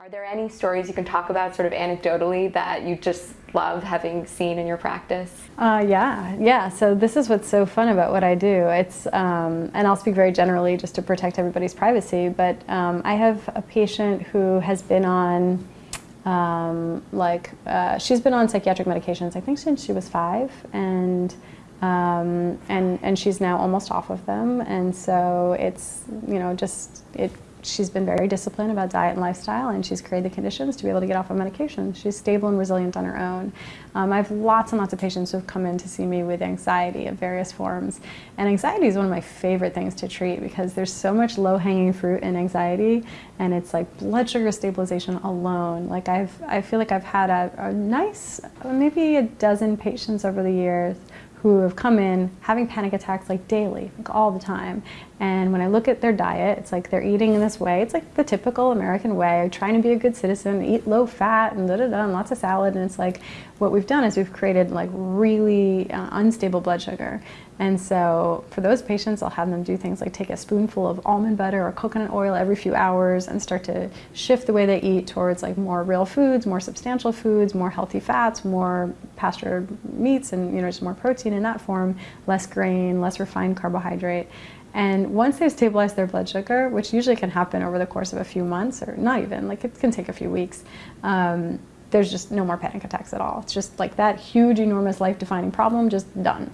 Are there any stories you can talk about sort of anecdotally that you just love having seen in your practice? Uh, yeah, yeah. So this is what's so fun about what I do. It's, um, and I'll speak very generally just to protect everybody's privacy, but um, I have a patient who has been on um, like, uh, she's been on psychiatric medications, I think since she was five, and um, and and she's now almost off of them, and so it's you know just it she's been very disciplined about diet and lifestyle and she's created the conditions to be able to get off of medication. She's stable and resilient on her own. Um, I have lots and lots of patients who have come in to see me with anxiety of various forms. And anxiety is one of my favorite things to treat because there's so much low-hanging fruit in anxiety and it's like blood sugar stabilization alone. Like I've, I feel like I've had a, a nice, maybe a dozen patients over the years who have come in having panic attacks like daily, like all the time. And when I look at their diet, it's like they're eating in this way. It's like the typical American way, trying to be a good citizen, eat low fat and da da da, and lots of salad. And it's like what we've done is we've created like really uh, unstable blood sugar. And so for those patients, I'll have them do things like take a spoonful of almond butter or coconut oil every few hours and start to shift the way they eat towards like more real foods, more substantial foods, more healthy fats, more pastured meats, and you know just more protein in that form, less grain, less refined carbohydrate. And once they've stabilized their blood sugar, which usually can happen over the course of a few months or not even, like it can take a few weeks, um, there's just no more panic attacks at all. It's just like that huge, enormous life-defining problem just done.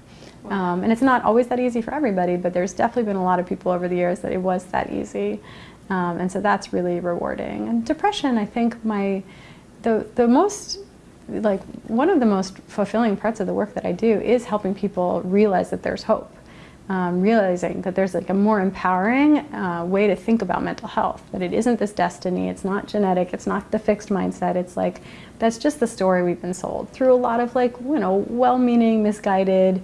Um, and it's not always that easy for everybody, but there's definitely been a lot of people over the years that it was that easy. Um, and so that's really rewarding. And depression, I think my, the, the most like one of the most fulfilling parts of the work that I do is helping people realize that there's hope. Um, realizing that there's like a more empowering uh, way to think about mental health, that it isn't this destiny, it's not genetic, it's not the fixed mindset, it's like, that's just the story we've been sold through a lot of like, you know, well-meaning, misguided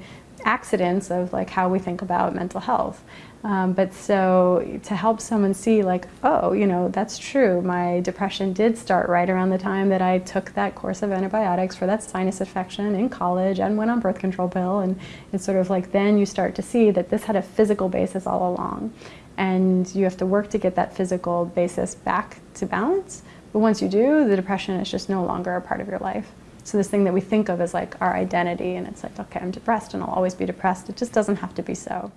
accidents of like how we think about mental health. Um, but so to help someone see like, oh, you know, that's true. My depression did start right around the time that I took that course of antibiotics for that sinus infection in college and went on birth control pill. And it's sort of like then you start to see that this had a physical basis all along. And you have to work to get that physical basis back to balance. But once you do, the depression is just no longer a part of your life. So this thing that we think of as like our identity and it's like, okay, I'm depressed and I'll always be depressed, it just doesn't have to be so.